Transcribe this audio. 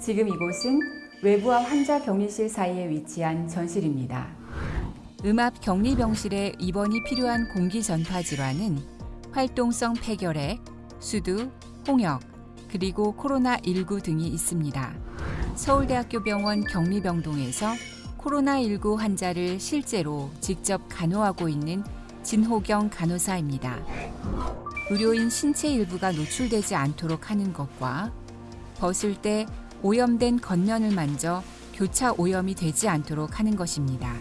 지금 이곳은 외부와 환자 격리실 사이에 위치한 전실입니다. 음압 격리 병실에 입원이 필요한 공기 전파 질환은 활동성 폐결핵, 수두, 홍역, 그리고 코로나19 등이 있습니다. 서울대학교 병원 격리병동에서 코로나19 환자를 실제로 직접 간호하고 있는 진호경 간호사입니다. 의료인 신체 일부가 노출되지 않도록 하는 것과 벗을 때 오염된 겉면을 만져 교차 오염이 되지 않도록 하는 것입니다.